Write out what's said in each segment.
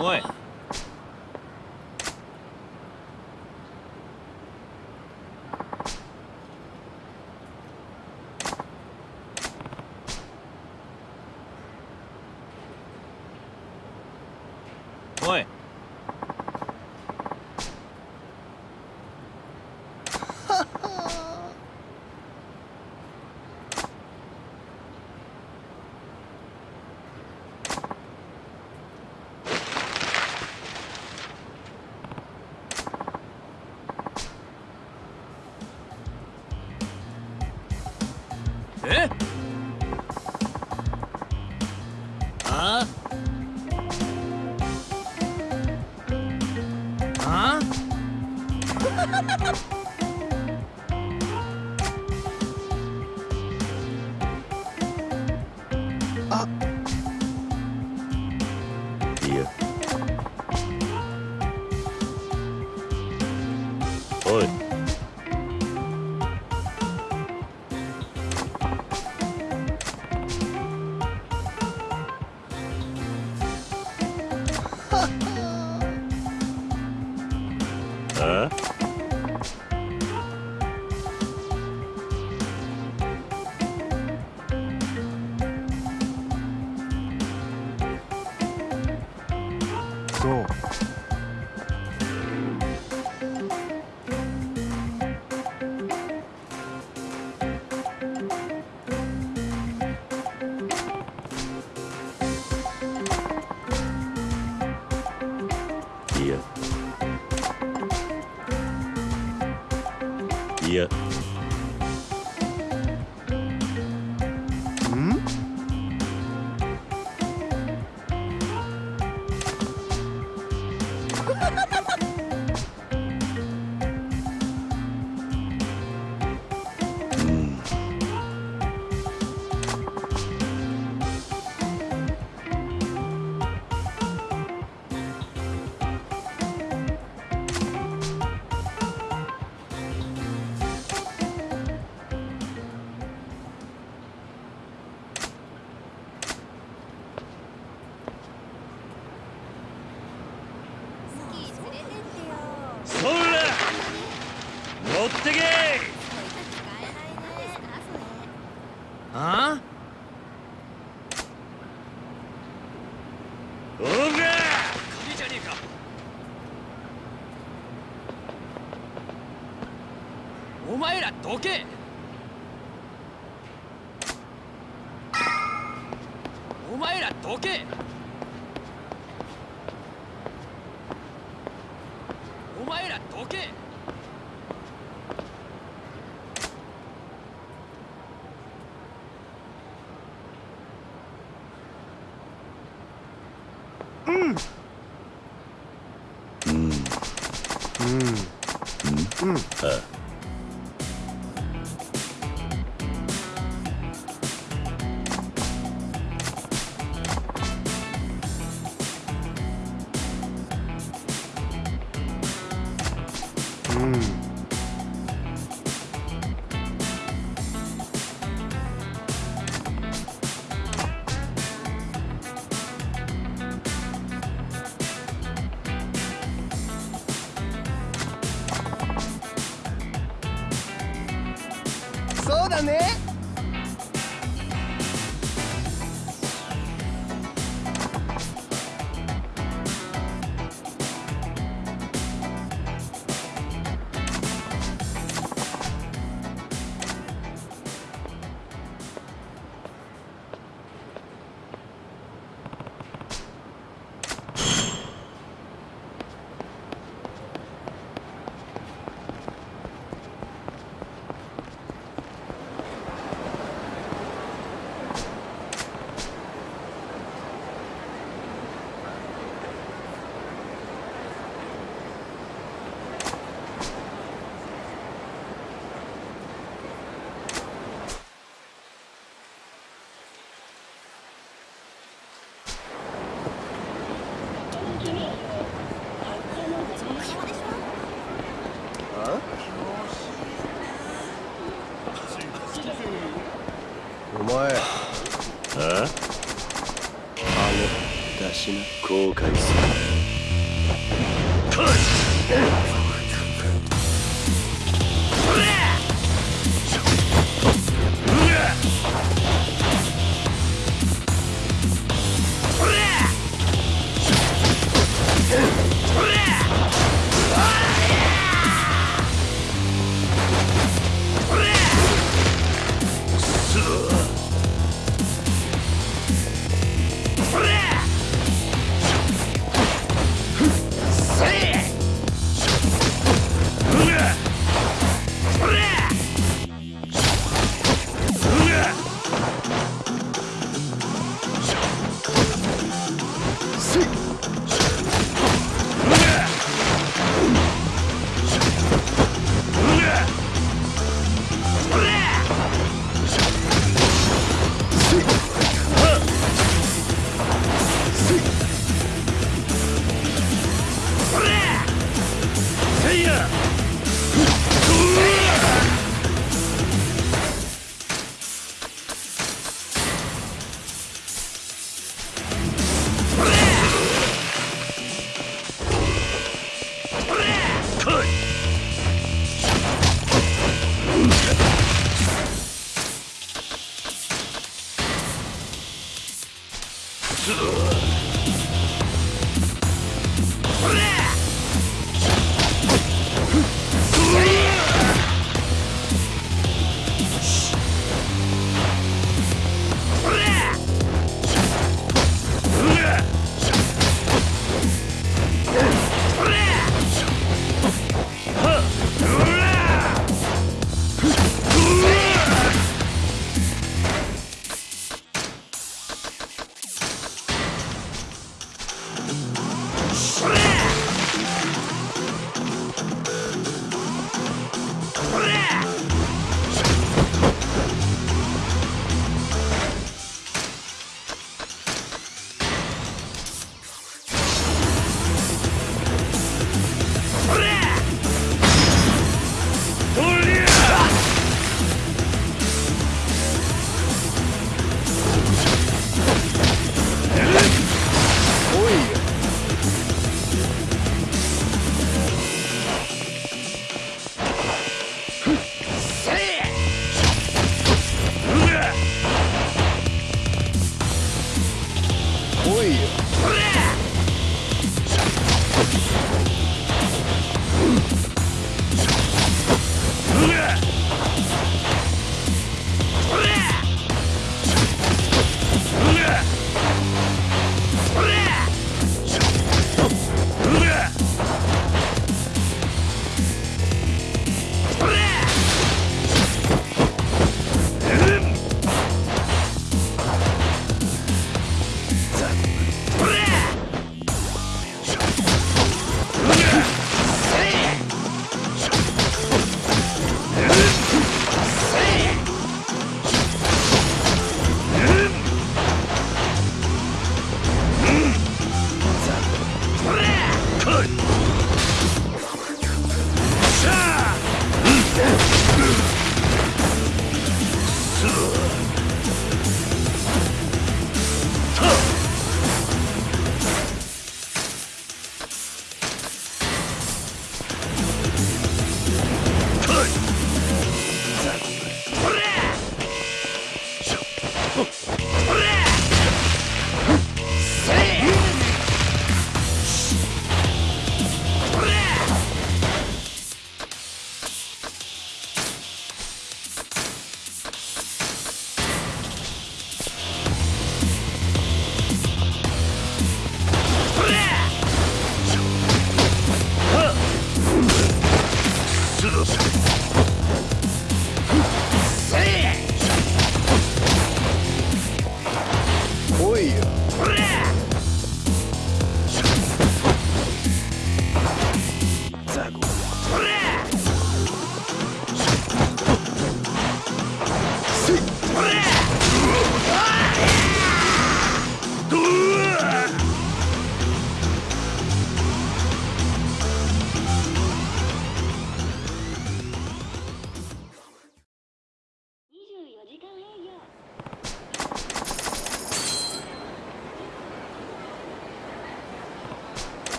喂。どけ。お前らどけ。お前らどけ。うん。うん。うん、うん、あああの出しな。後悔す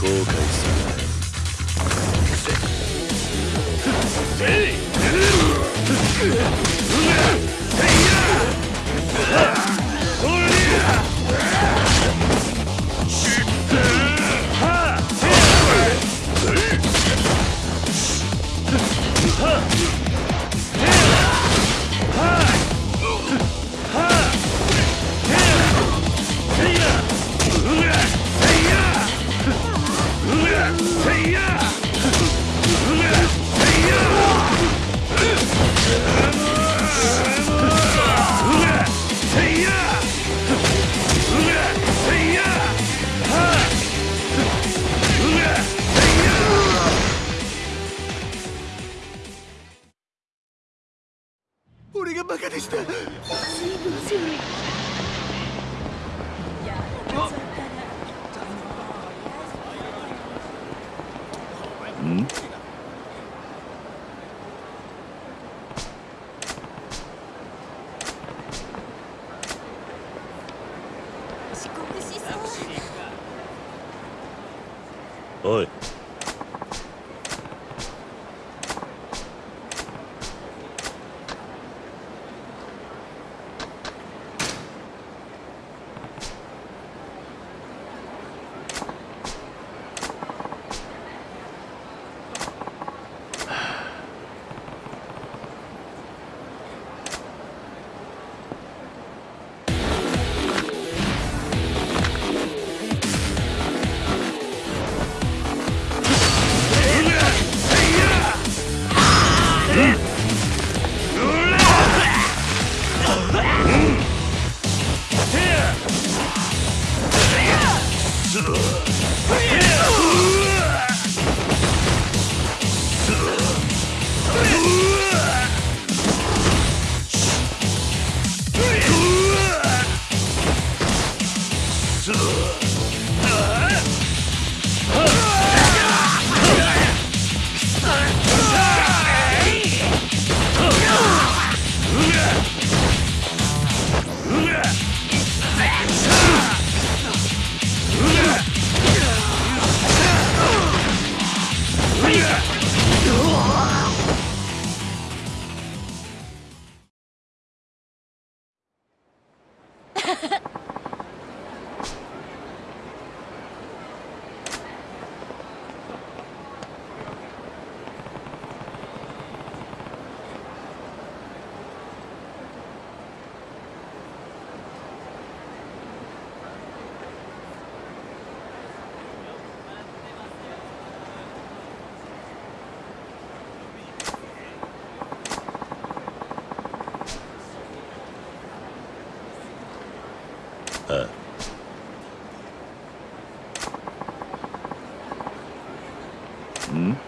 後悔する。ん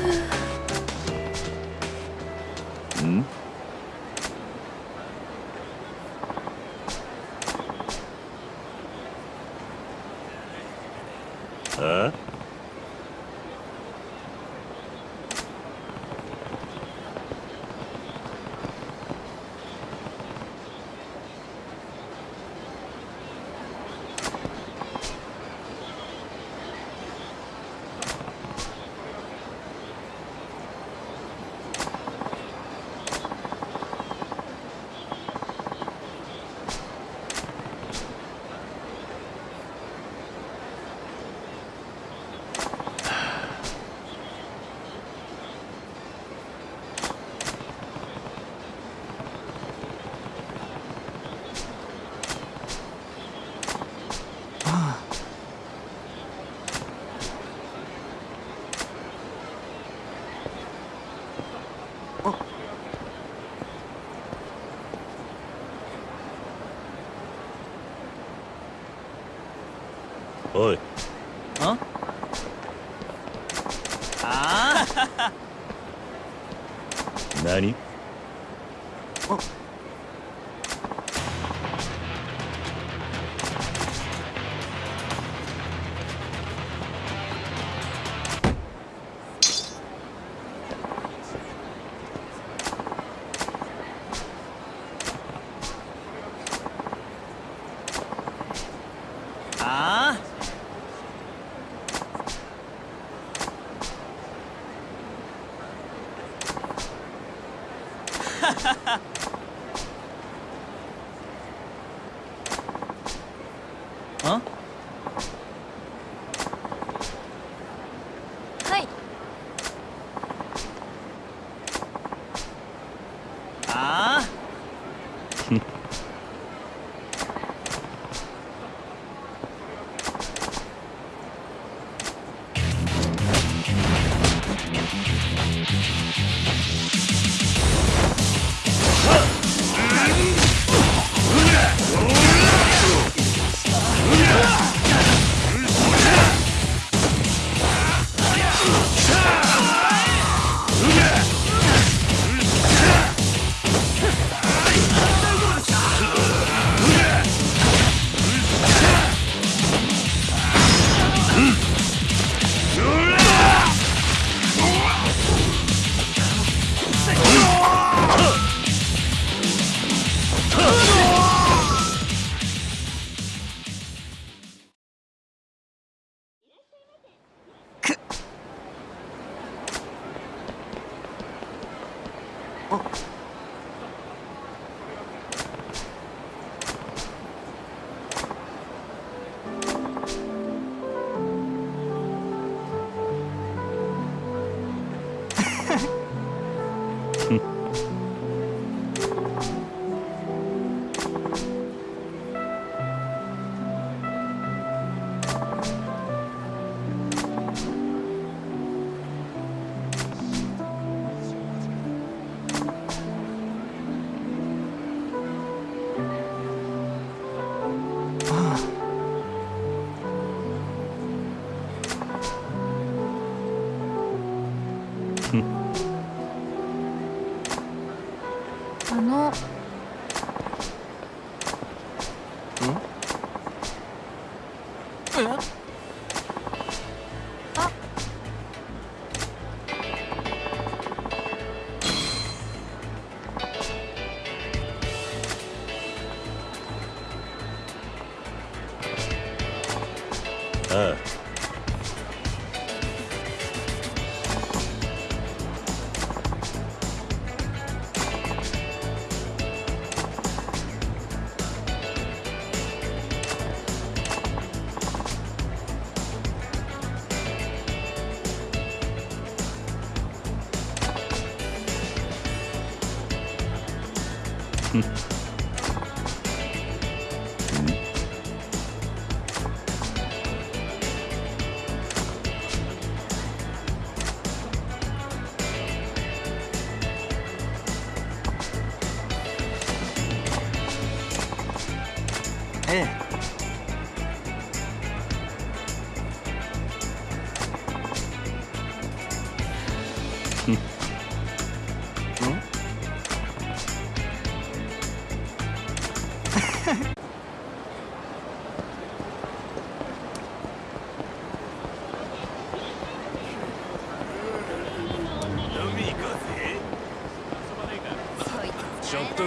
Yeah. おい。ああ何？あ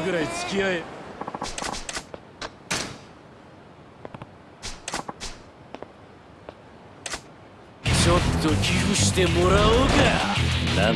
ぐらい付き合え。ちょっと寄付してもらおうか。なん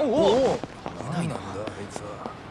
おおいないなんだあいつは。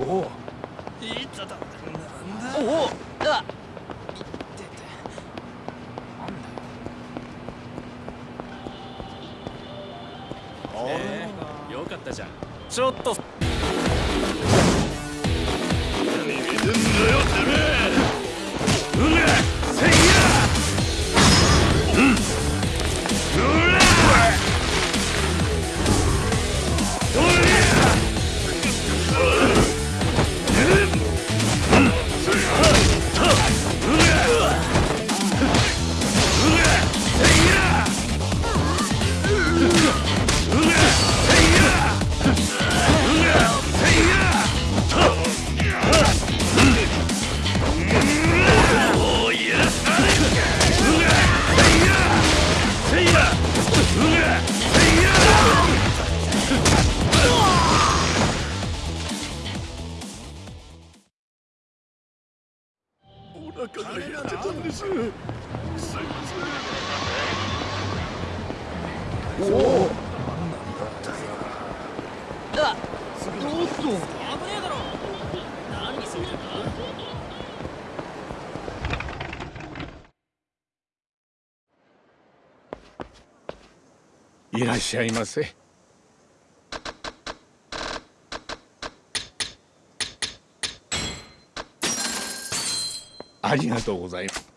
おおいつだおおあよかったじゃんちょっとしゃいませありがとうございます。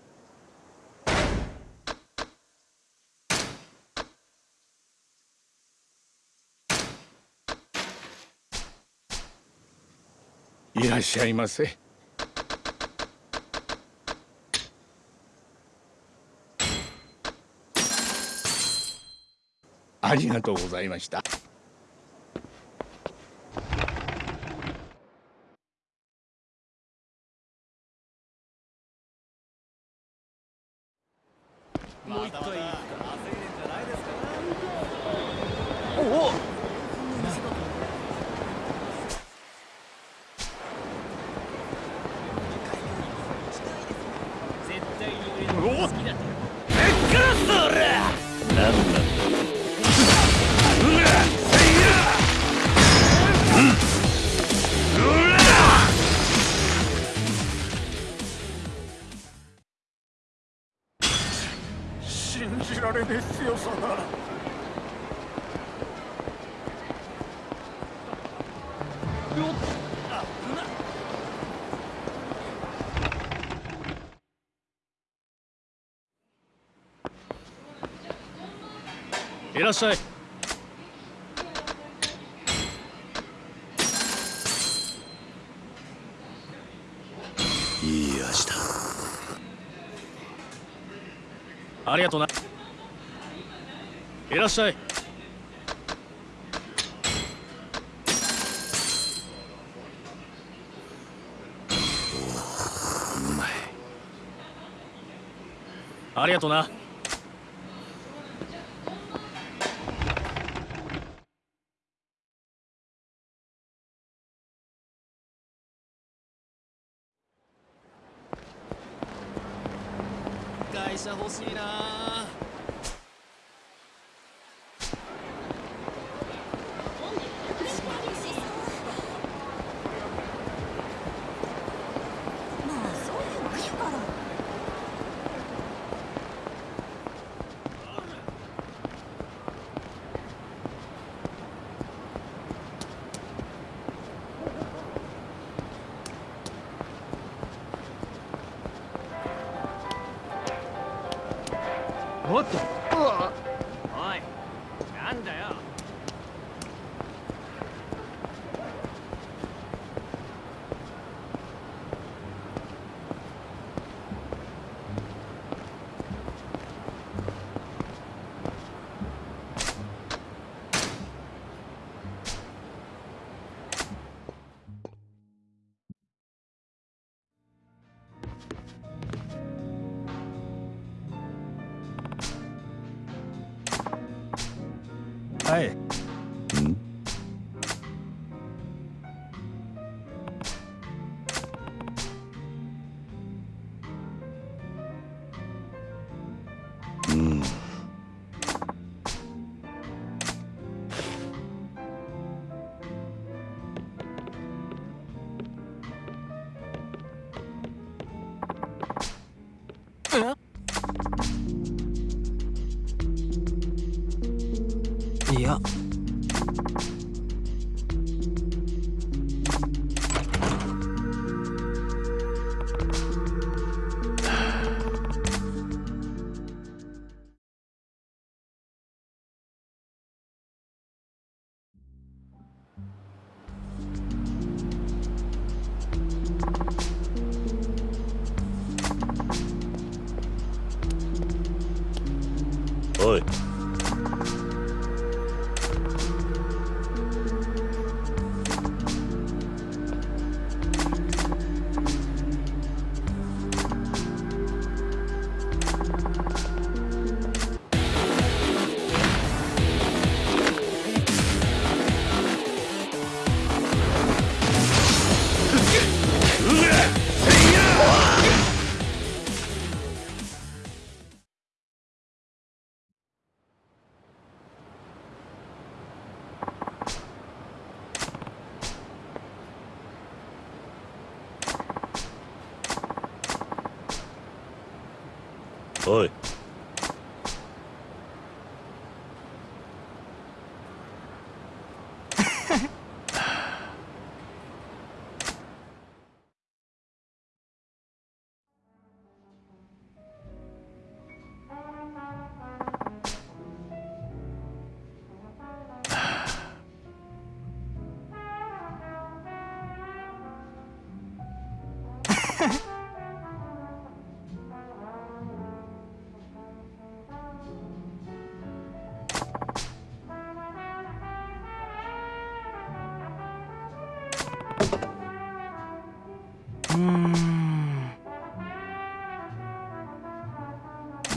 いらっしゃいませ。ありがとうございました。っしゃい。いい味だ。ありがとな。いらっしゃい。うまい。ありがとなしいな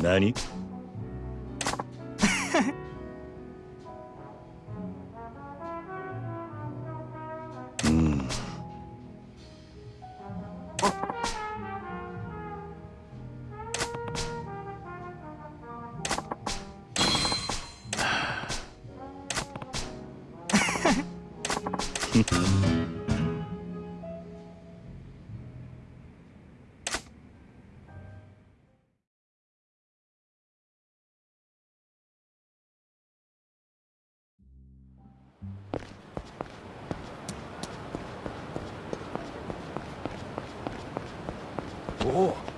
何？お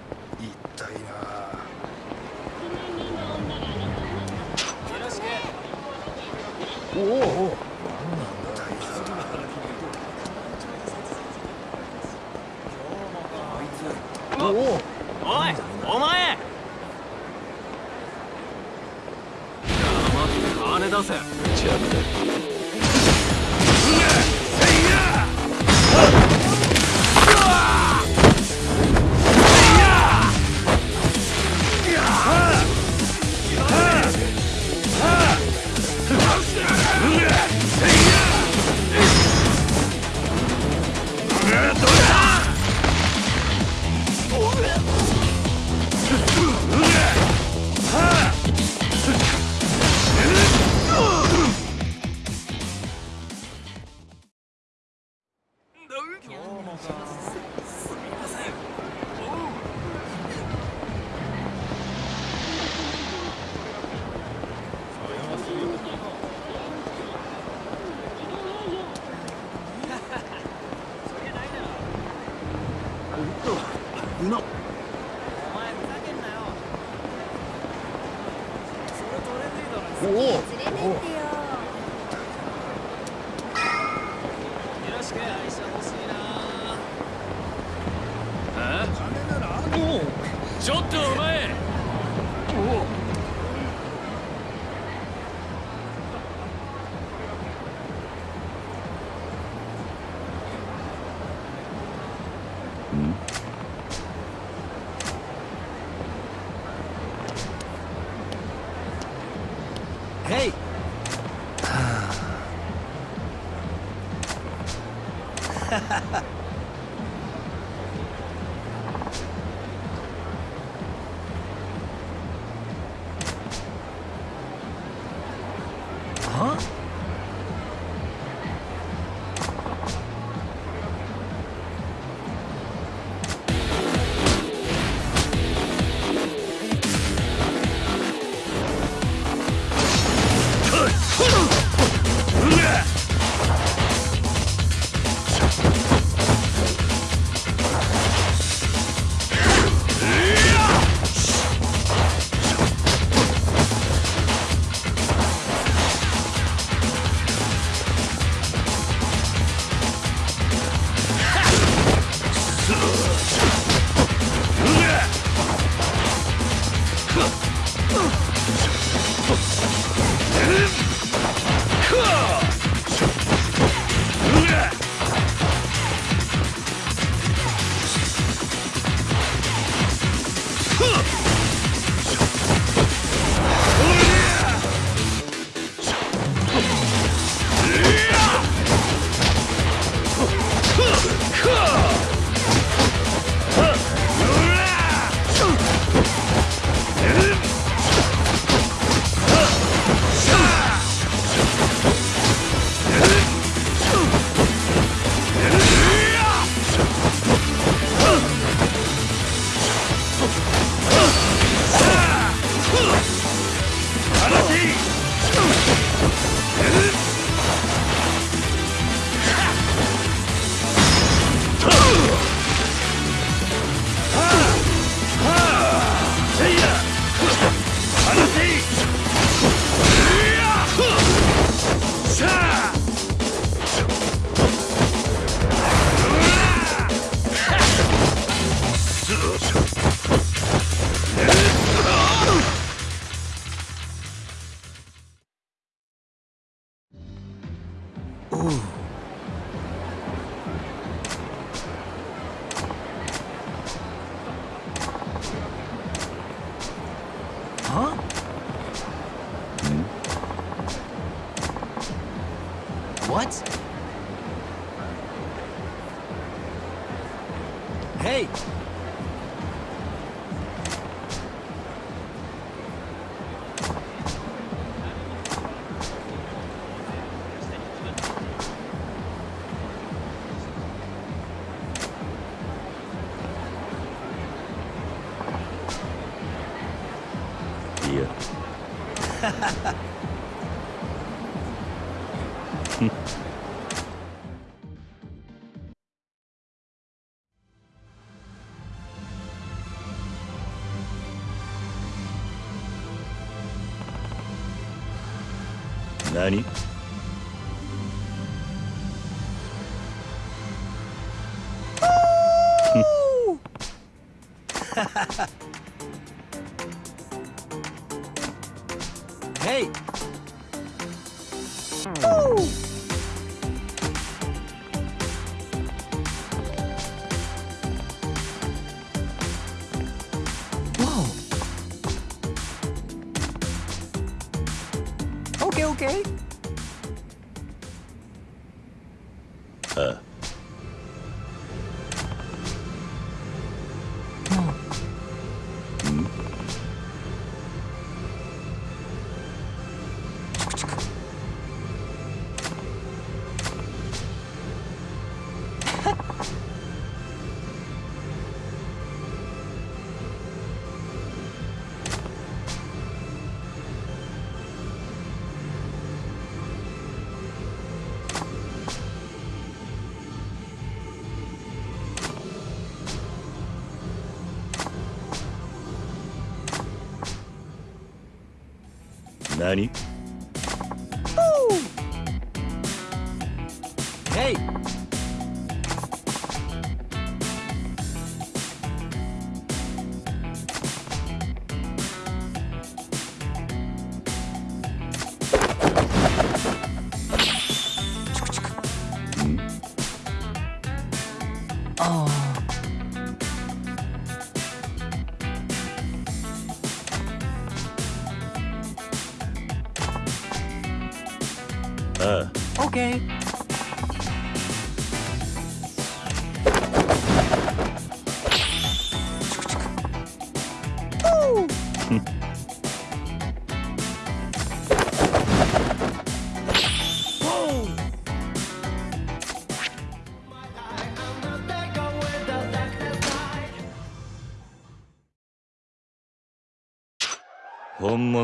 何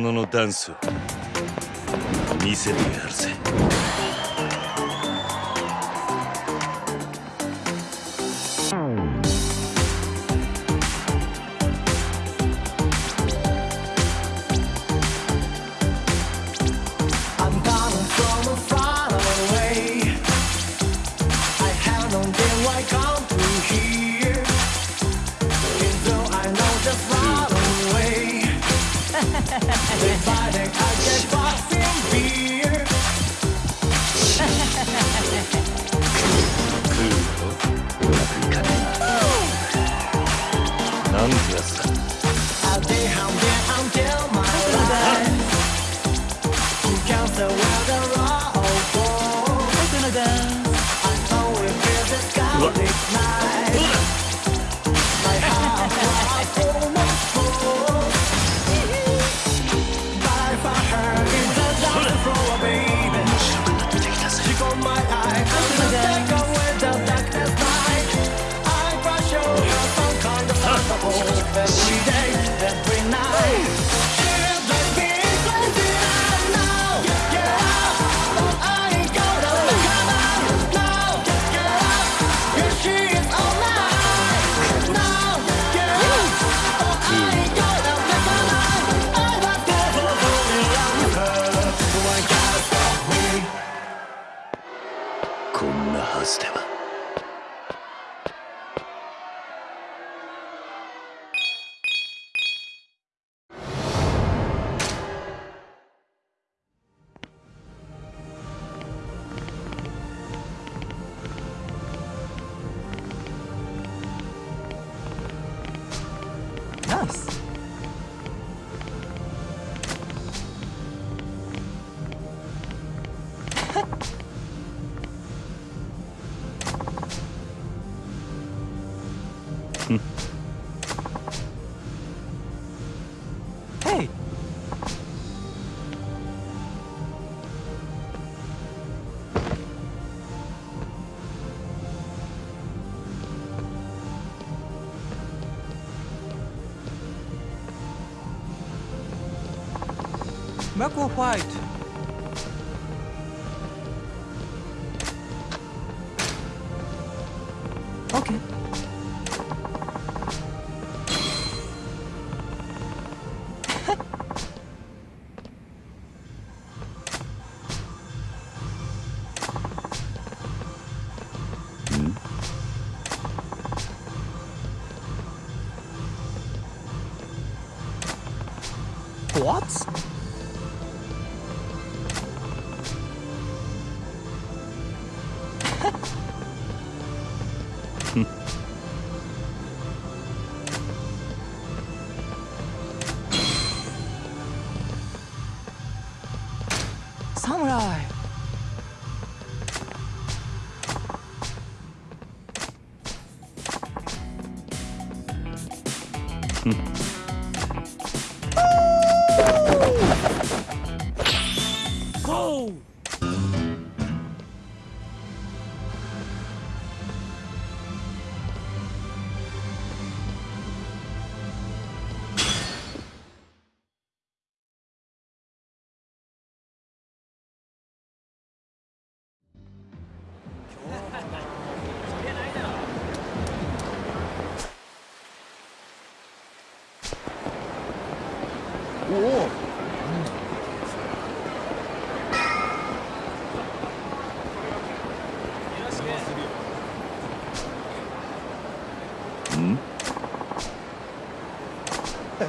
者のダンスを見せてやるぜ。要给我画一サムライ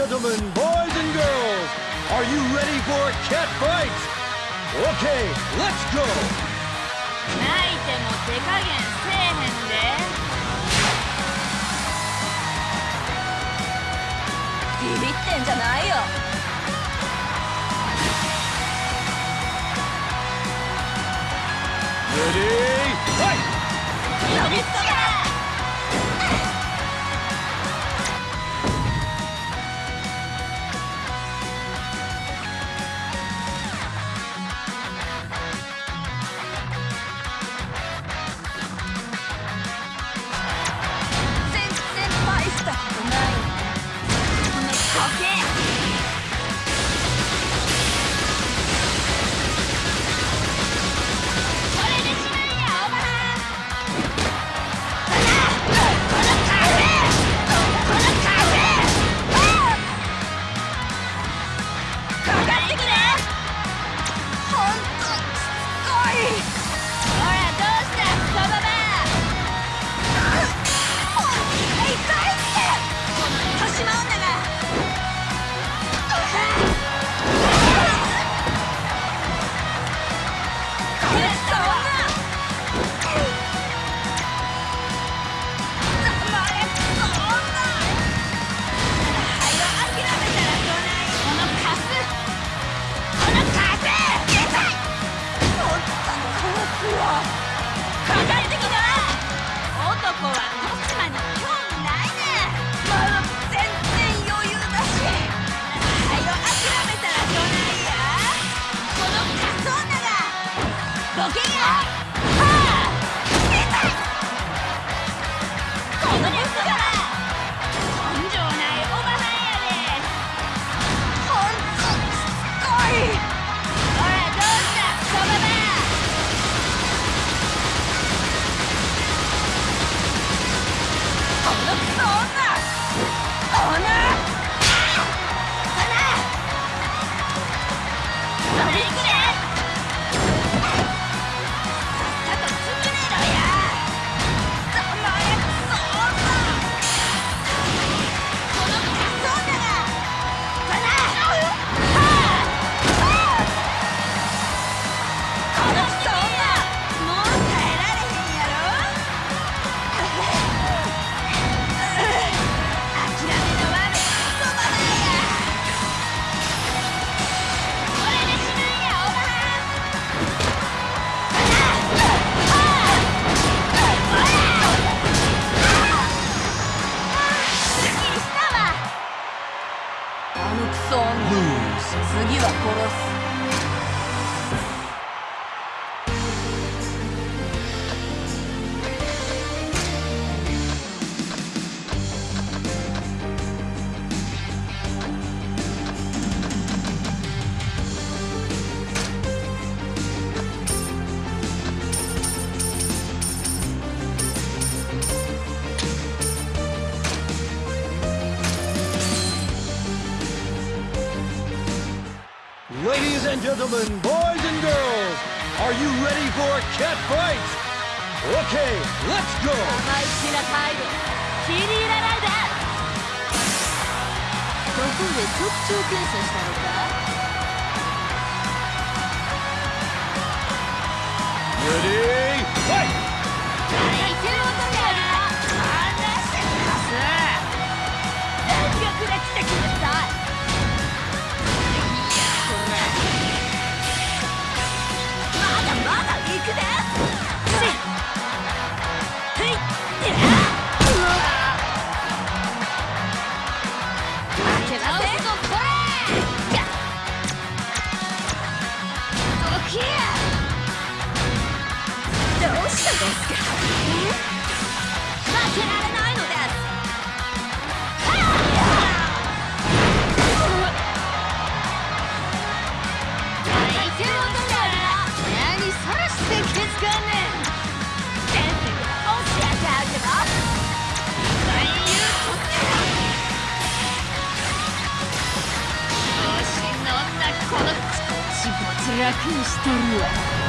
gentlemen, boys and girls, are you ready for a cat fight? Okay, let's go! Aqui estou eu.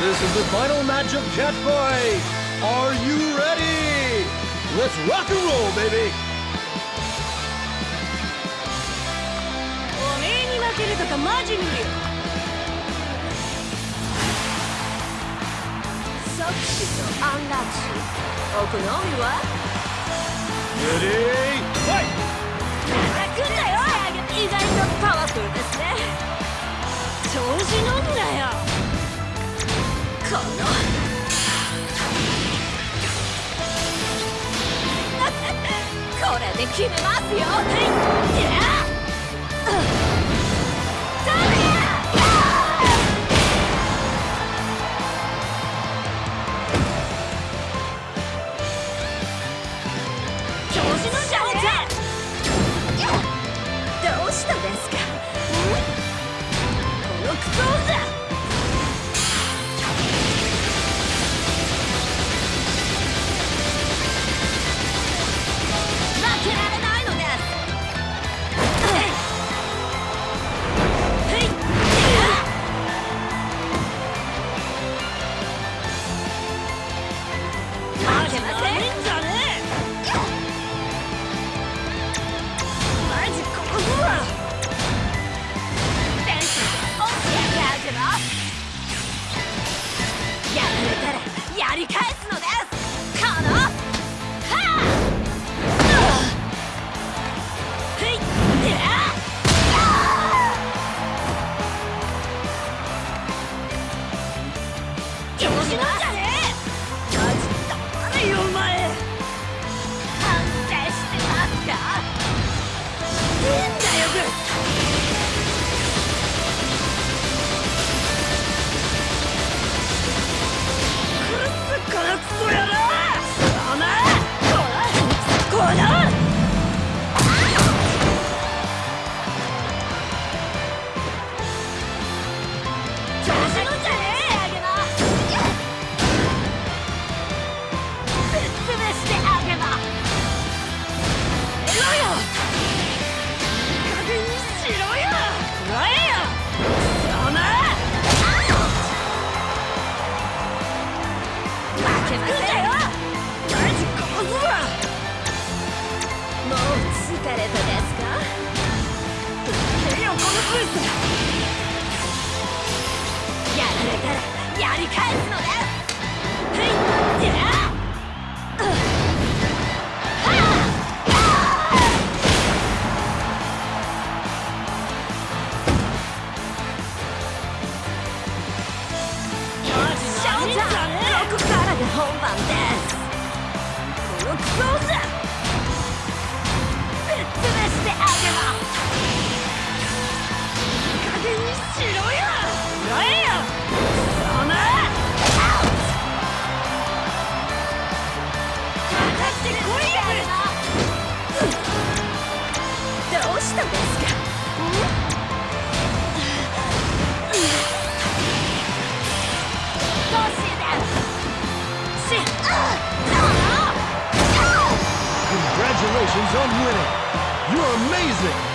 This is the final match of Catfight. Are you ready? Let's rock and roll, baby! るとかマジ無理よ。即死とお好みはーだよ。意外とパワフルですね。調子んよ。この。これで決めますよ。Winning! You're amazing!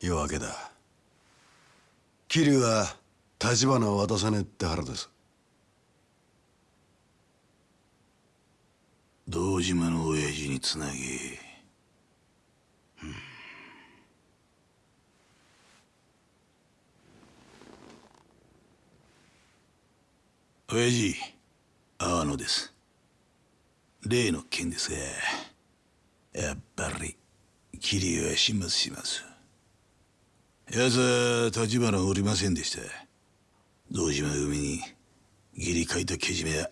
夜明けだ。桐生は立花を渡さねえって腹です堂島の親父につなげ、うん。親父阿野です。例の件ですがやっぱり桐生は始末します。奴は立花おりませんでした。堂島組に義理書いたけじめは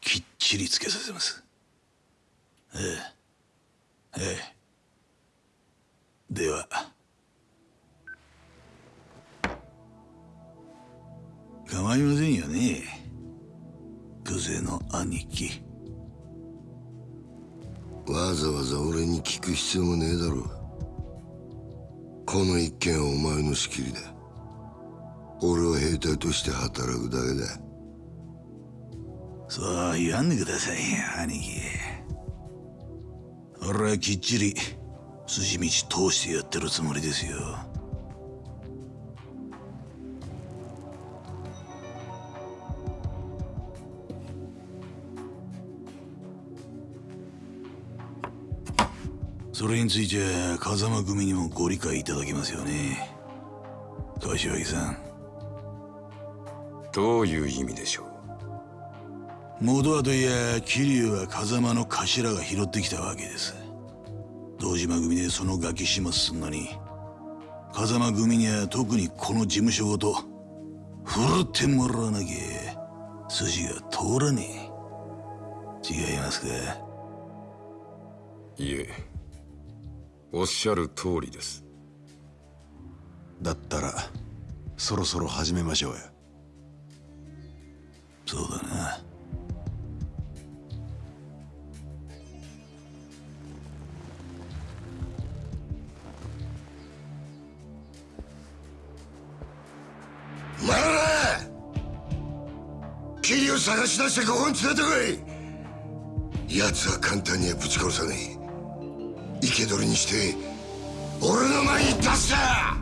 きっちりつけさせます。ええ。ええ。では。構いませんよね。久世の兄貴。わざわざ俺に聞く必要もねえだろう。この一件はお前の仕切りだ。俺は兵隊として働くだけだ。そう言わんでください兄貴。俺はきっちり筋道通してやってるつもりですよ。それについては風間組にもご理解いただけますよね。柏木さん。どういう意味でしょう？元はといや桐生は風間の頭が拾ってきたわけです。堂島組でそのガキ始末すんのに風間組には特にこの事務所ごと振るってもらわなきゃ筋が通らねえ。違いますか？いえおっしゃる通りです。だったらそろそろ始めましょうや。そうだな。お前ら桐生探し出してここに連れてこい。奴は簡単にはぶち殺さねえ生け捕りにして俺の前に出すな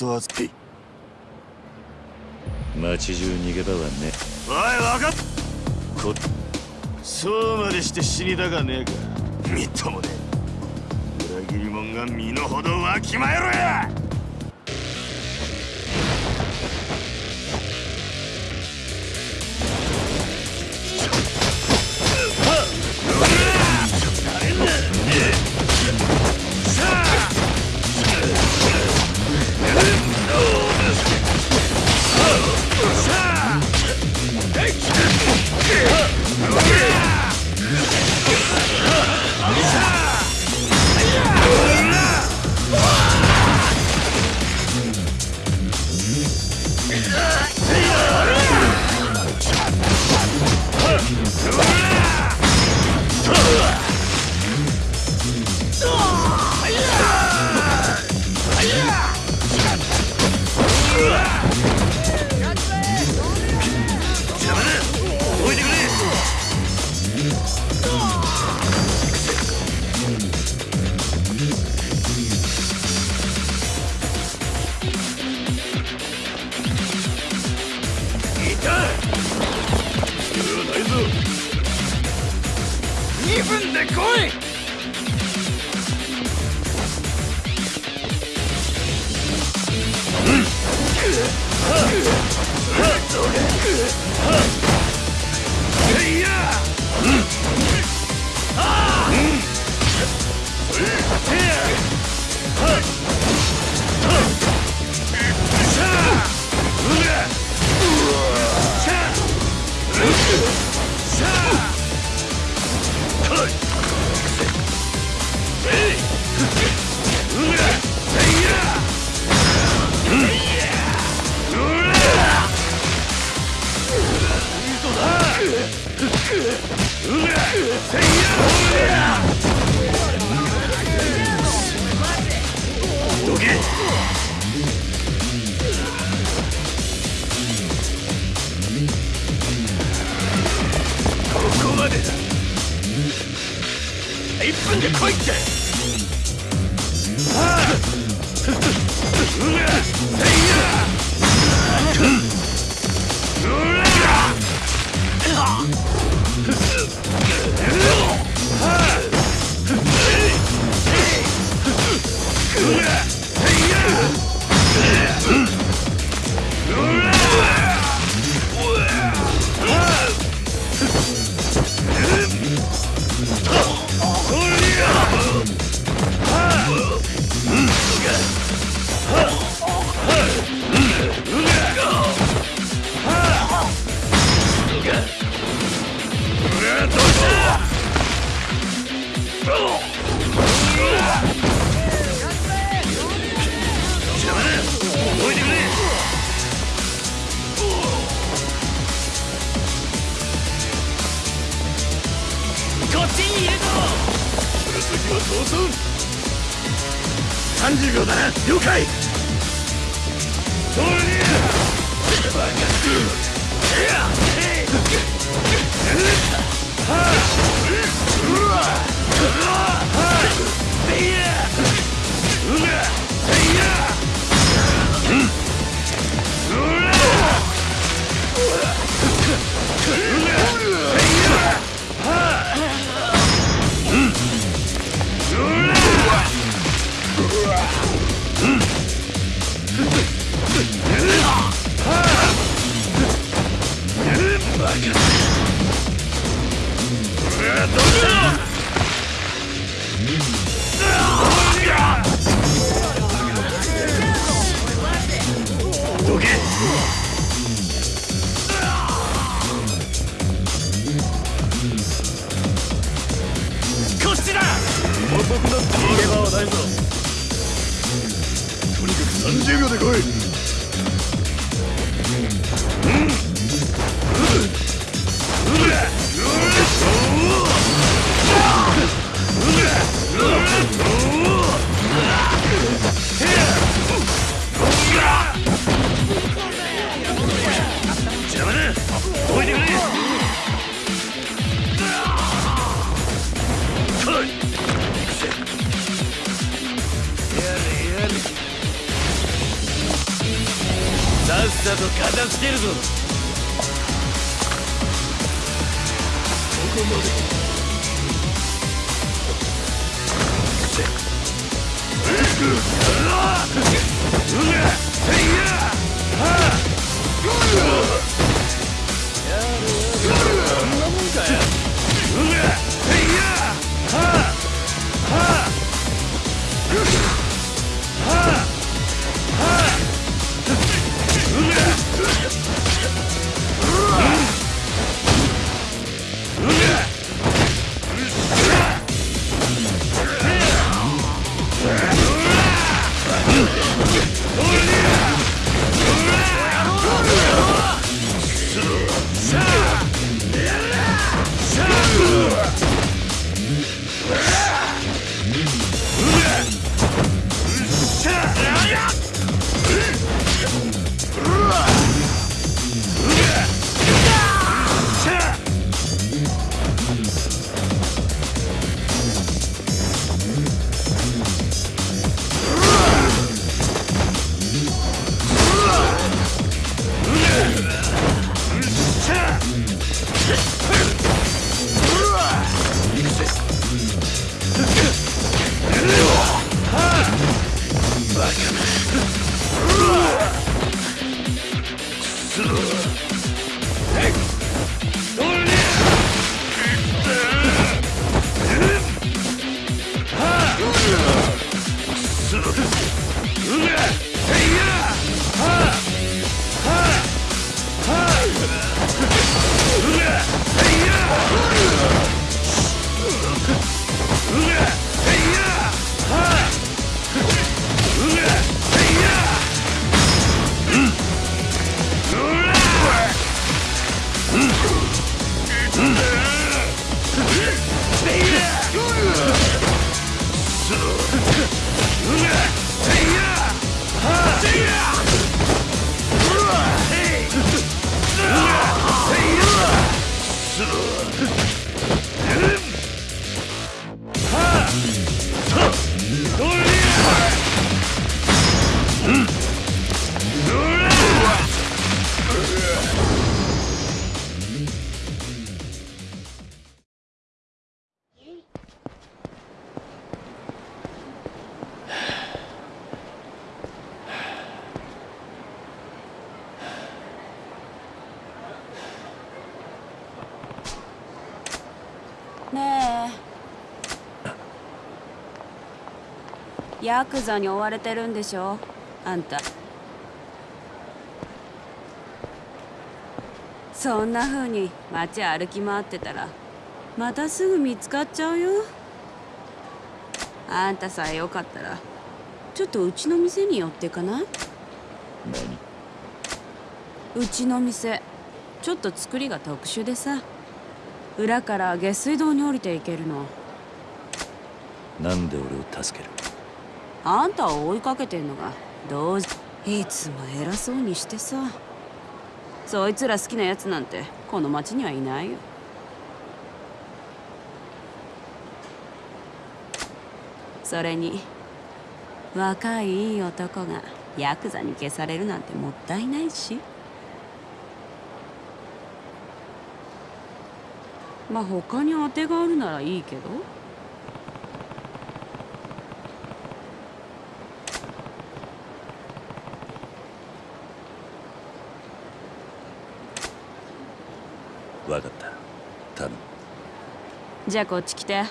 い人扱い街中逃げ場はね。おい分かっこそうまでして死にたかねえか。みっともねえ。裏切り者が身の程わきまえろや「Get ヤクザに追われてるんでしょ？あんた。そんな風に街歩き回ってたらまたすぐ見つかっちゃうよ？あんたさえよかったらちょっとうちの店に寄ってかない？うちの店ちょっと作りが特殊でさ。裏から下水道に降りていけるの。なんで俺を助ける？あんたを追いかけてんのがどういつも偉そうにしてさ。そいつら好きなやつなんてこの町にはいないよ。それに若いいい男がヤクザに消されるなんてもったいないし。まあ他に当てがあるならいいけど。分かった。頼む。じゃあこっち来て。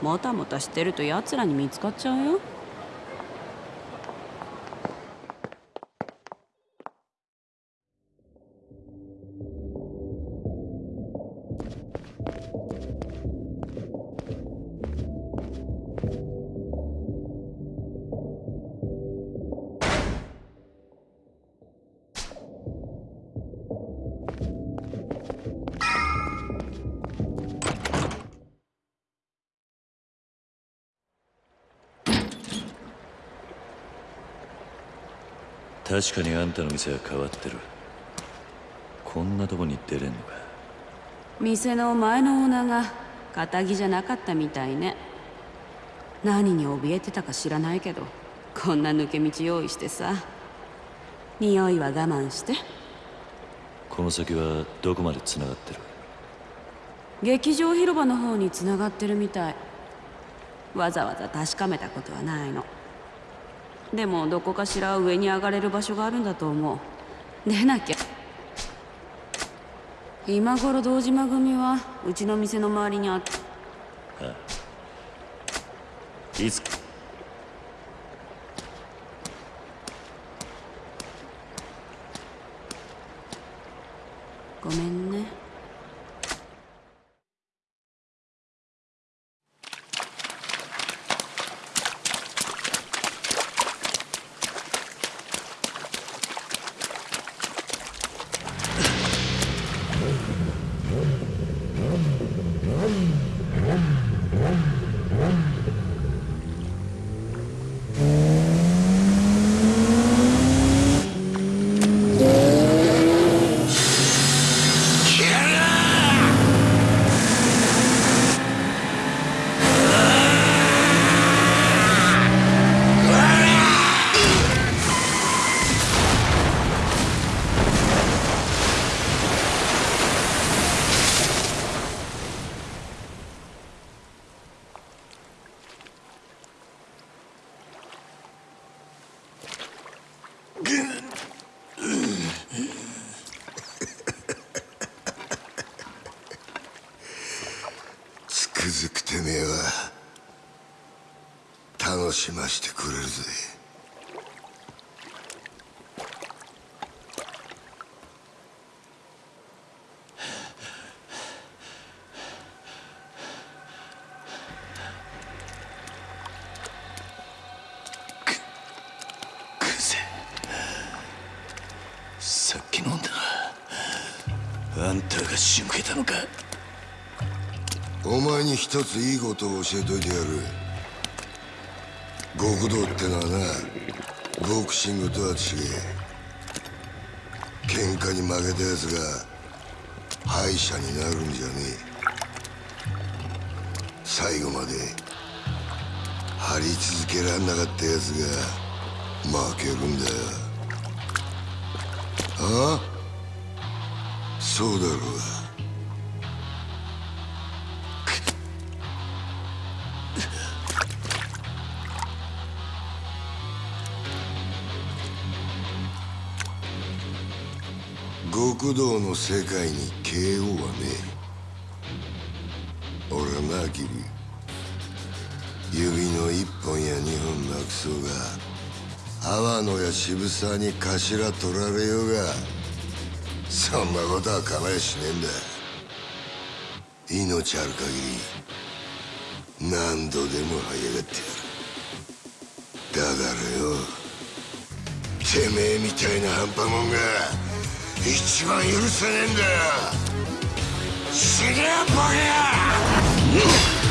もたもたしてると奴らに見つかっちゃうよ。確かにあんたの店は変わってる。こんなとこに出れんのか。店の前のオーナーが仇じゃなかったみたいね。何に怯えてたか知らないけどこんな抜け道用意してさ。匂いは我慢して。この先はどこまで繋がってる？劇場広場の方に繋がってるみたい。わざわざ確かめたことはないのでもどこかしら上に上がれる場所があるんだと思う。出なきゃ。今頃堂島組はうちの店の周りにあってああいつごめんね一ついいことを教えといてやる。極道ってのはなボクシングとは違え。喧嘩に負けたやつが敗者になるんじゃねえ。最後まで張り続けらんなかったやつが負けるんだよ。ああ？そうだろう。極道の世界に KO はねえ。俺はなキリー指の一本や二本なくクソが阿野や渋沢に頭取られようが。そんなことは構えしねえんだ。命ある限り何度でも這い上がってやる。だからよてめえみたいな半端もんが一番許せねえんだよ。死ねやボケ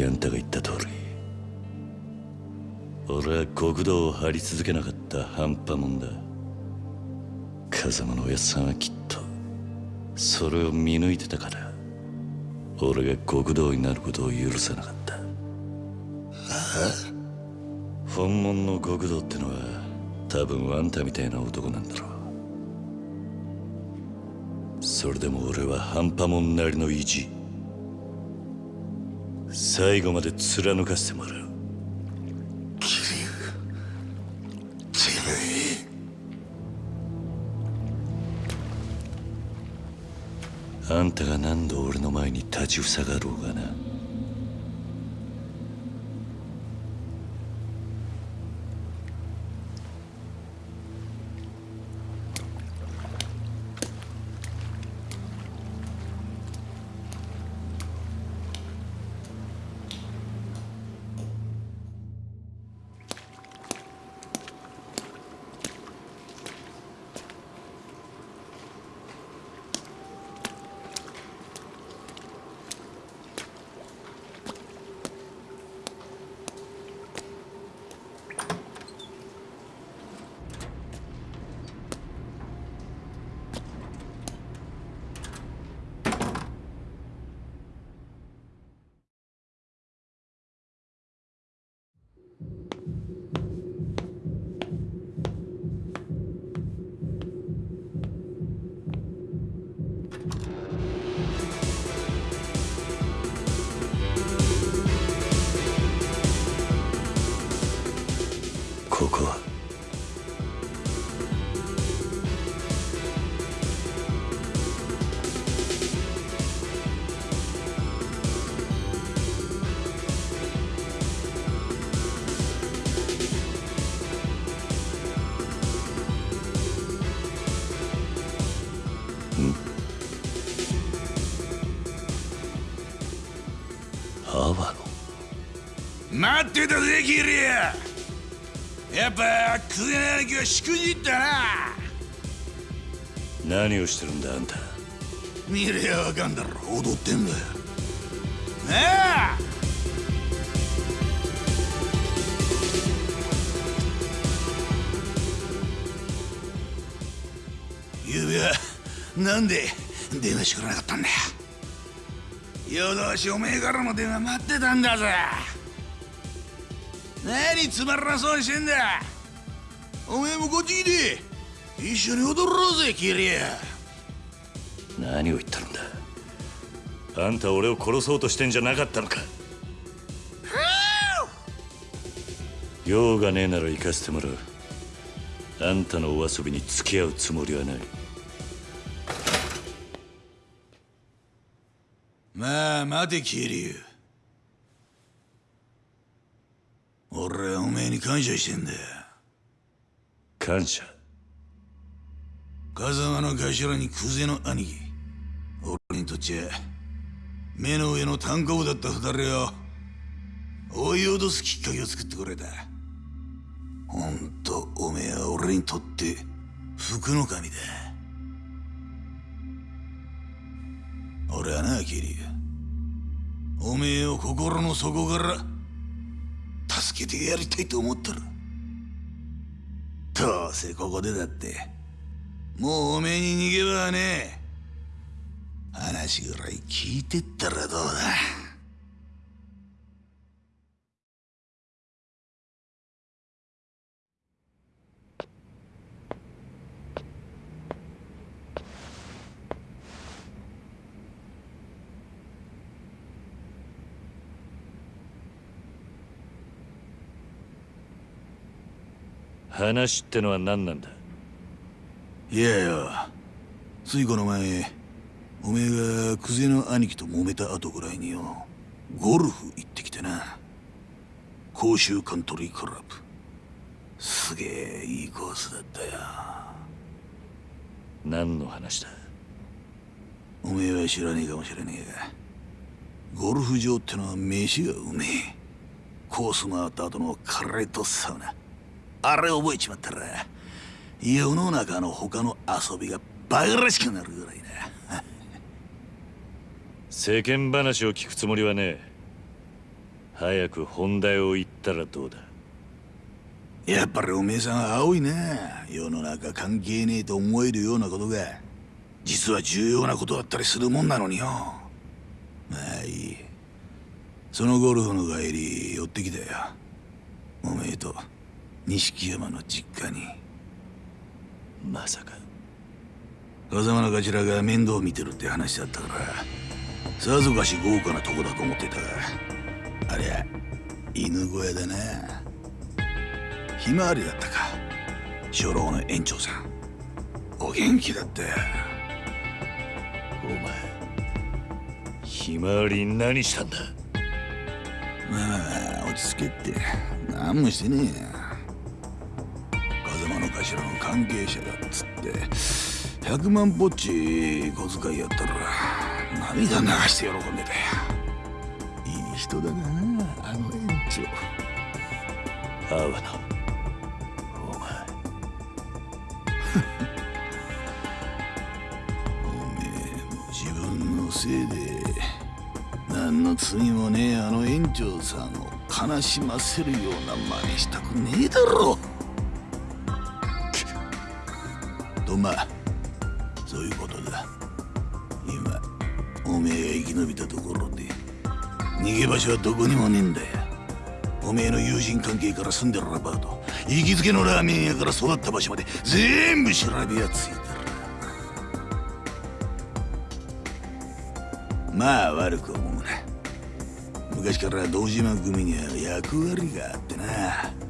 きあんたが言った通り俺は国道を張り続けなかった半端もんだ。風間のおやっさんはきっとそれを見抜いてたから俺が極道になることを許さなかった。本物の極道ってのは多分あんたみたいな男なんだろう。それでも俺は半端もんなりの意地最後まで貫かせてもらう。あんたが何度俺の前に立ちふさがろうがな待ってたぜキリアやっぱクゼナ兄貴はしくじったな何をしてるんだあんた見りゃわかんだろ踊ってんだよな。あゆうべはなんで電話してくれなかったんだよ。夜通しおめえからの電話待ってたんだぜ。何つまらなそうにしてんだ。おめえもこっち来て。一緒に踊ろうぜキリア。何を言ってるんだ。あんた俺を殺そうとしてんじゃなかったのか。用がねえなら行かせてもらう。あんたのお遊びに付き合うつもりはない。まあ待てキリュウ俺はおめえに感謝してんだよ。感謝。風間の頭にクゼの兄貴。俺にとっちゃ目の上の単行部だった二人を追い脅すきっかけを作ってくれた。ほんとおめえは俺にとって福の神だ。俺はなキリ。おめえを心の底から助けてやりたいと思ったらどうせここでだってもうおめえに逃げ場はねえ。話ぐらい聞いてったらどうだ。話ってのは何なんだ？いやよついこの前おめえがクゼの兄貴と揉めた後ぐらいによゴルフ行ってきてな。甲州カントリークラブ。すげえいいコースだったよ。何の話だ？おめえは知らねえかもしれねえがゴルフ場ってのは飯がうめえ。コース回った後のカレーとサウナあれ覚えちまったら世の中の他の遊びがバカらしくなるぐらいだ。世間話を聞くつもりはねえ。早く本題を言ったらどうだ。やっぱりおめえさん青いな世の中関係ねえと思えるようなことが。実は重要なことだったりするもんなのによ。まあいい。そのゴルフの帰り寄ってきたよ。おめえと錦山の実家に。まさか。風間の頭が面倒を見てるって話だったから。さぞかし豪華なとこだと思ってた。がありゃ犬小屋だな。ひまわりだったか。初老の園長さん。お元気だったよ。お前ひまわり何したんだ？まあ落ち着けって。何もしてねえや風間の関係者だっつって100万ぽっち小遣いやったら涙流して喜んでたよ。いい人だなあの園長。阿波野お前。おめえも自分のせいで何の罪もねえあの園長さんを悲しませるような真似したくねえだろとまあそういうことだ。今おめえが生き延びたところで逃げ場所はどこにもねえんだよ。おめえの友人関係から住んでるアパート行きつけのラーメン屋から育った場所まで全部調べやついてる。まあ悪く思うな。昔から堂島組には役割があってな。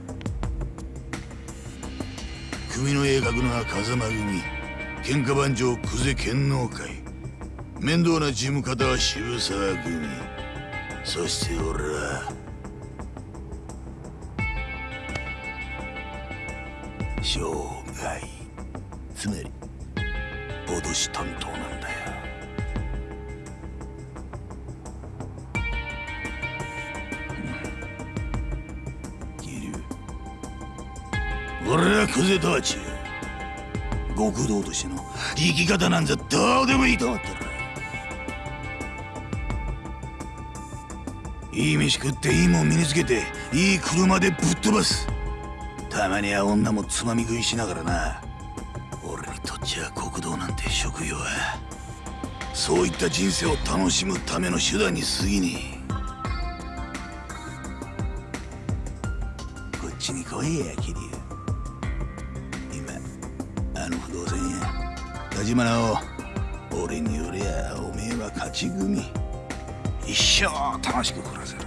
組の鋭角な風間組。喧嘩番長久世剣能会。面倒な事務方は渋沢組。そして俺は。生涯。つまり脅し担当な俺はクゼとは違う極道としての生き方なんざどうでもいいと思ってる。いい飯食っていいもん身につけていい車でぶっ飛ばす。たまには女もつまみ食いしながらな。俺にとっちゃ国道なんて職業は。そういった人生を楽しむための手段に過ぎねえ。こっちに来いやキ。立花を俺によりゃおめえは勝ち組。一生楽しく暮らせる。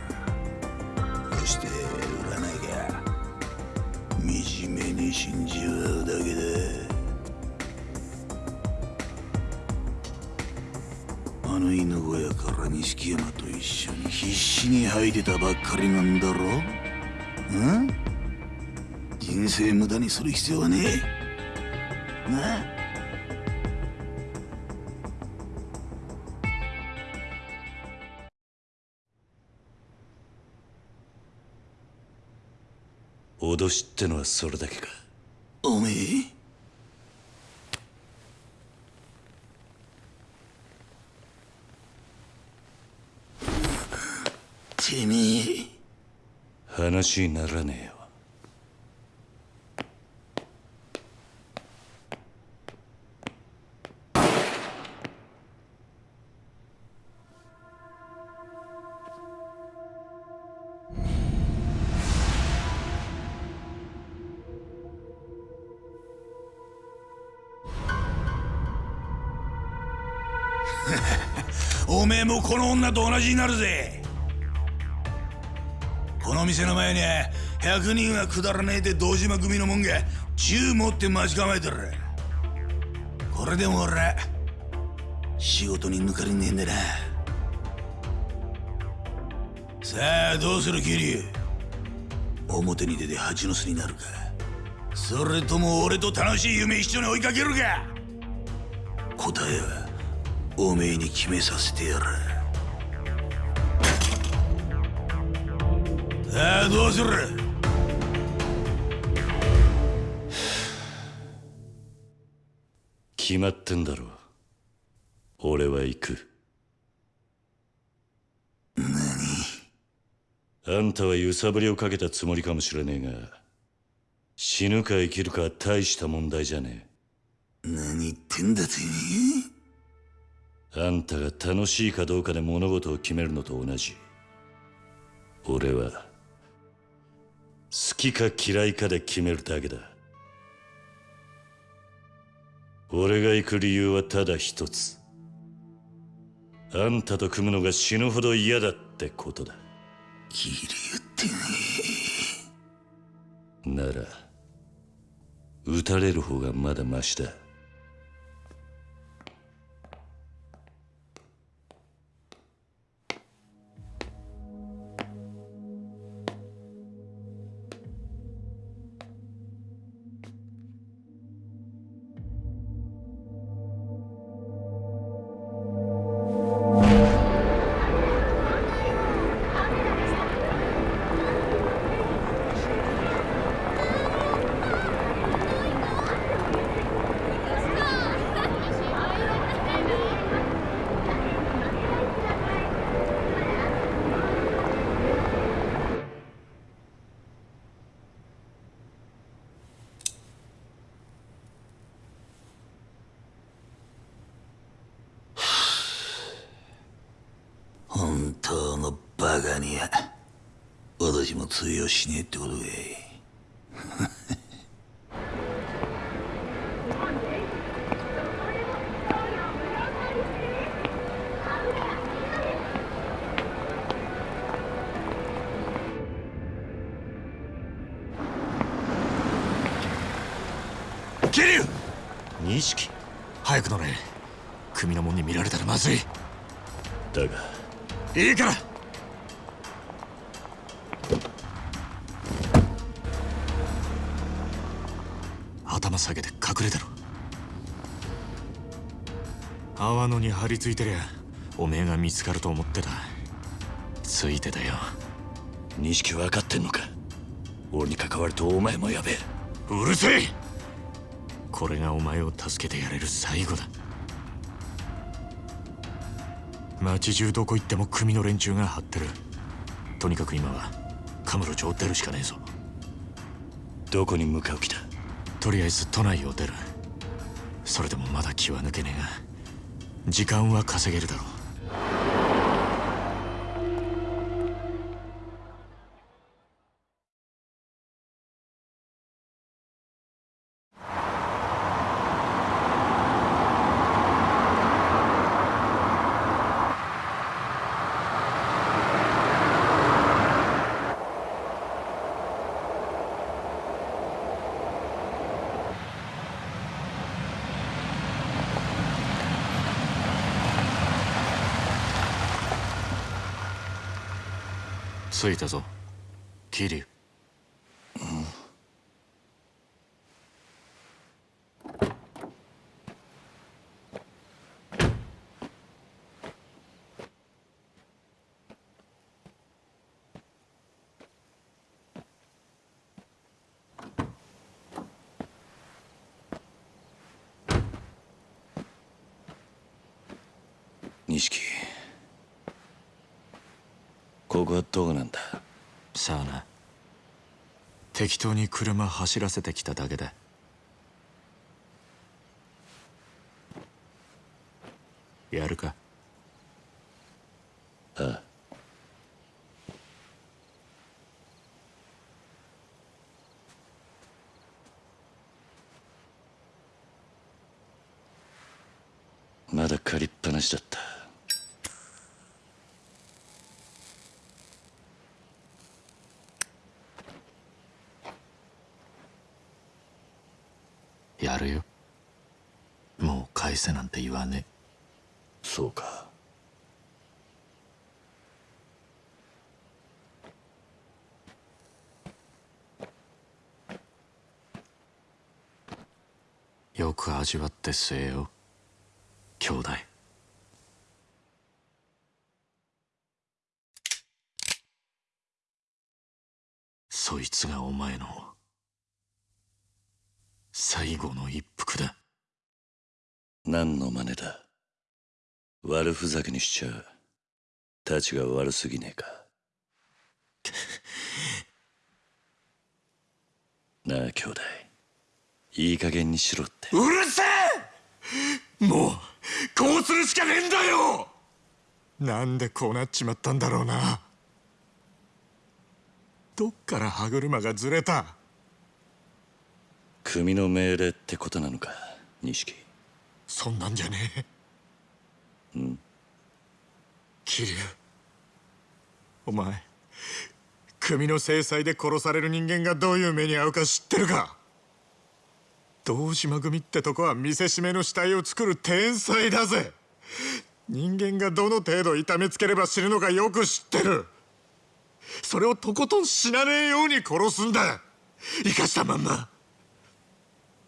そして売らなきゃ惨めに死んじまうだけだあの犬小屋から錦山と一緒に必死に吐いてたばっかりなんだろうん？人生無駄にする必要はねえ。なあ？脅しってのはそれだけか？おめえ？てめえ？話にならねえよこの女と同じになるぜ。この店の前には100人はくだらねえで堂島組のもんが銃持って待ち構えてる。これでも俺は仕事に抜かりねえんだな。さあどうする桐生？表に出て蜂の巣になるか。それとも俺と楽しい夢一緒に追いかけるか。答えはおめえに決めさせてやる。さあどうする？決まってんだろ俺は行く。何？あんたは揺さぶりをかけたつもりかもしれねえが死ぬか生きるかは大した問題じゃね何言ってんだてえ？あんたが楽しいかどうかで物事を決めるのと同じ。俺は好きか嫌いかで決めるだけだ。俺が行く理由はただ一つ。あんたと組むのが死ぬほど嫌だってことだ。キリ言ってねなら撃たれる方がまだマシだも通用しねえってことかい。波野に張り付いてりゃおめえが見つかると思ってた。ついてたよ。錦分かってんのか？俺に関わるとお前もやべえ。うるせえ！これがお前を助けてやれる最後だ。街中どこ行っても組の連中が張ってる。とにかく今はカムロ町を出るしかねえぞ。どこに向かう気だ？とりあえず都内を出る。それでもまだ気は抜けねえが時間は稼げるだろう。着いたぞ。桐生錦ここはどこなんださあな適当に車走らせてきただけだやるかああまだ借りっぱなしだったやるよもう返せなんて言わね。そうか。よく味わって据えよ。兄弟。そいつがお前の最後の一服だ何の真似だ？悪ふざけにしちゃたちが悪すぎねえか。なあ兄弟いい加減にしろって。うるせえ！もうこうするしかねえんだよ！なんでこうなっちまったんだろうな。どっから歯車がずれた？組の命令ってことなのか錦そんなんじゃね？えうん。桐生。お前組の制裁で殺される人間がどういう目に遭うか知ってるか？堂島組ってとこは見せしめの死体を作る天才だぜ。人間がどの程度痛めつければ死ぬのかよく知ってる。それをとことん死なねえように殺すんだ。生かしたまんま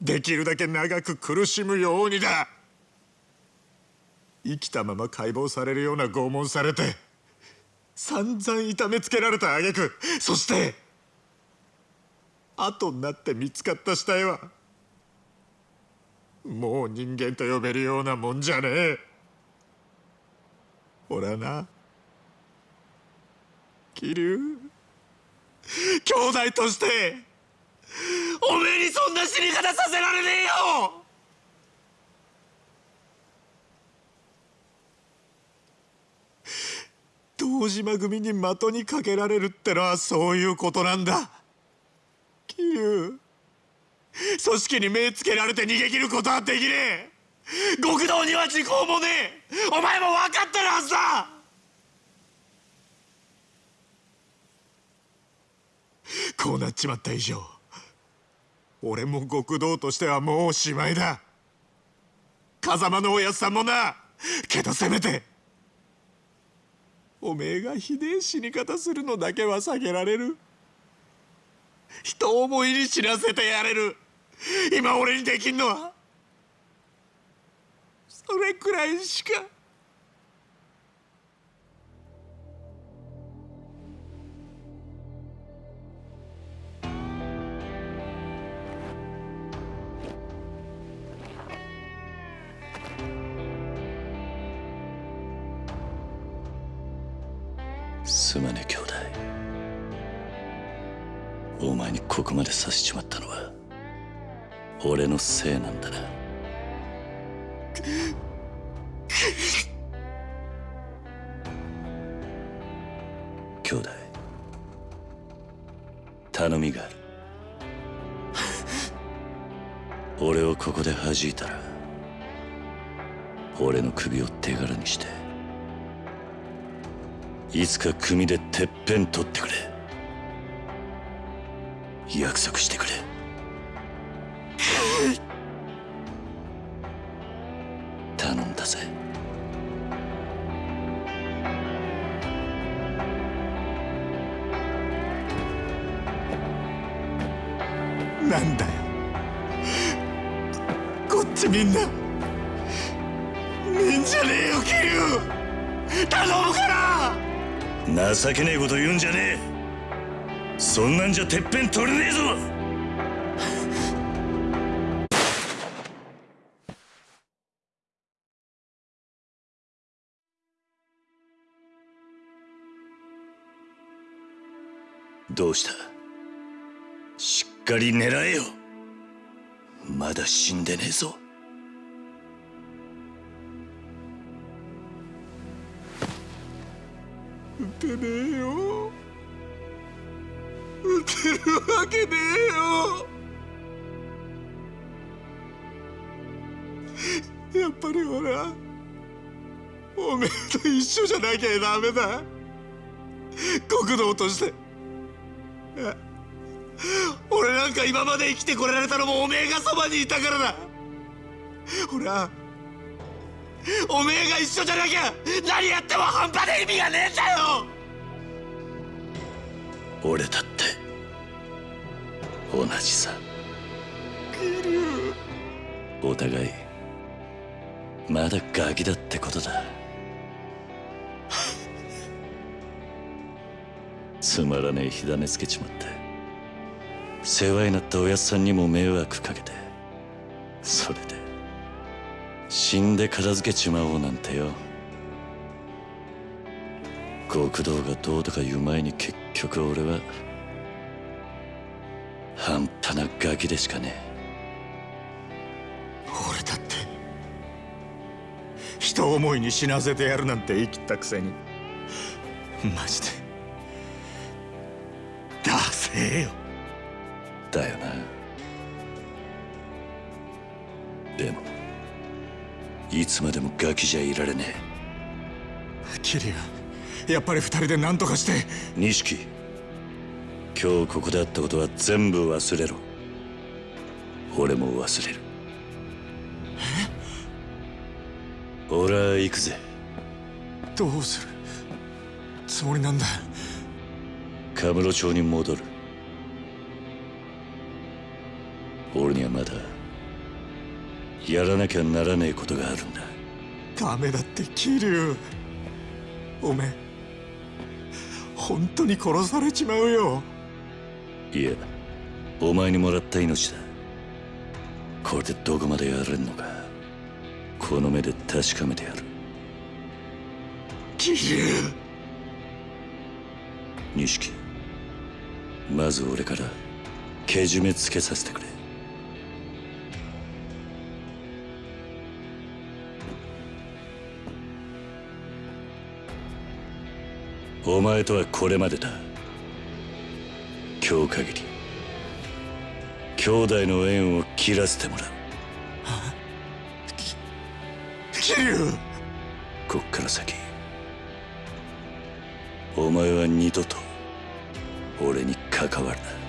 できるだけ長く苦しむようにだ。生きたまま解剖されるような拷問されて散々痛めつけられた挙句そして後になって見つかった死体はもう人間と呼べるようなもんじゃねえ。俺はな。桐生。兄弟として。おめえにそんな死に方させられねえよ！堂島組に的にかけられるってのはそういうことなんだ。桐生組織に目つけられて逃げ切ることはできねえ。極道には時効もねえ。お前も分かってるはずだ！こうなっちまった以上。俺も極道としてはもうおしまいだ。風間のおやつさんもな。けどせめておめえがひでえ死に方するのだけは避けられる。人思いに死なせてやれる。今俺にできんのはそれくらいしか。ここまでさせちまったのは俺のせいなんだな。兄弟頼みがある。俺をここで弾いたら俺の首を手柄にしていつか組でてっぺん取ってくれ。約束してくれ。頼んだぜ。なんだよ。こっちみんな。みんじゃねえよ桐生頼むから。情けねえこと言うんじゃねえそんなんじゃてっぺん取れねえぞ！どうした？しっかり狙えよ！まだ死んでねえぞ！撃てねえよ！撃てるわけねえよ。やっぱり俺はおめえと一緒じゃなきゃダメだ。国道として。俺なんか今まで生きてこられたのもおめえがそばにいたからだ。俺はおめえが一緒じゃなきゃ何やっても半端で意味がねえんだよ。俺だって同じさ。お互いまだガキだってことだ。つまらねえ火種つけちまって。世話になったおやっさんにも迷惑かけて。それで死んで片付けちまおうなんてよ。極道がどうとか言う前に結局俺は半端なガキでしかね俺だって人思いに死なせてやるなんて言い切ったくせにマジでダセえよ。えだよな。でもいつまでもガキじゃいられねキリュウやっぱり二人で何とかして。え錦今日ここであったことは全部忘れろ。俺も忘れる。俺は行くぜ。どうする？つもりなんだ。カムロ町に戻る。俺にはまだやらなきゃならねえことがあるんだ。ダメだってキリュウおめえ本当に殺されちまうよいやお前にもらった命だ。これでどこまでやれんのか。この目で確かめてやる。キリュウ錦まず俺からけじめつけさせてくれ。お前とはこれまでだ今日限り兄弟の縁を切らせてもらう。キリュウこっから先お前は二度と俺に関わるな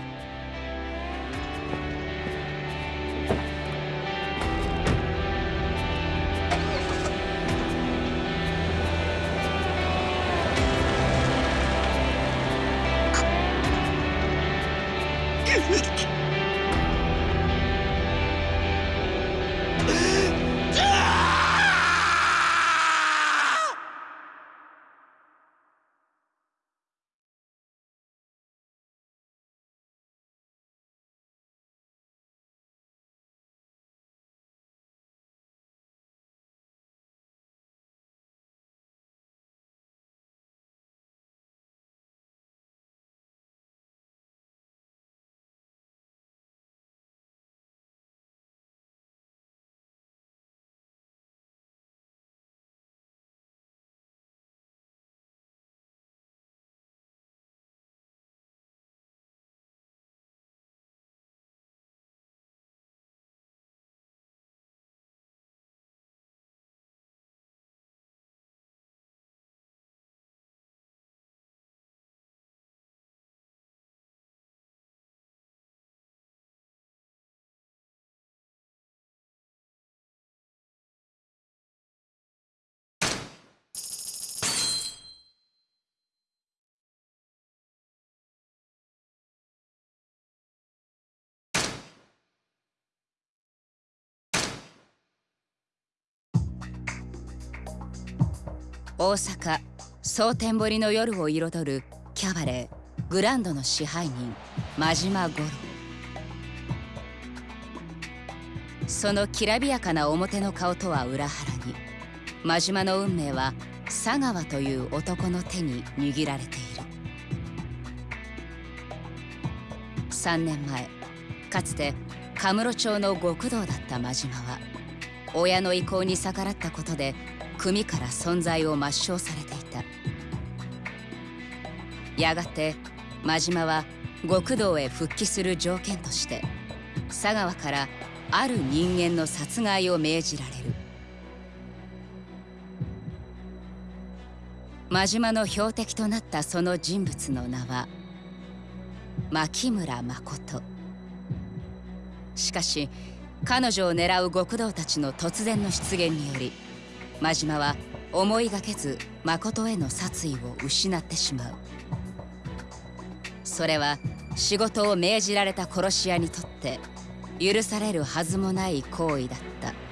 大阪蒼天堀の夜を彩るキャバレーグランドの支配人真島五郎。そのきらびやかな表の顔とは裏腹に真島の運命は佐川という男の手に握られている。3年前かつてカムロ町の極道だった真島は親の意向に逆らったことで組から存在を抹消されていた。やがて真島は極道へ復帰する条件として佐川からある人間の殺害を命じられる。真島の標的となったその人物の名は牧村誠。しかし彼女を狙う極道たちの突然の出現により真島は思いがけず誠への殺意を失ってしまう。それは仕事を命じられた殺し屋にとって許されるはずもない行為だった。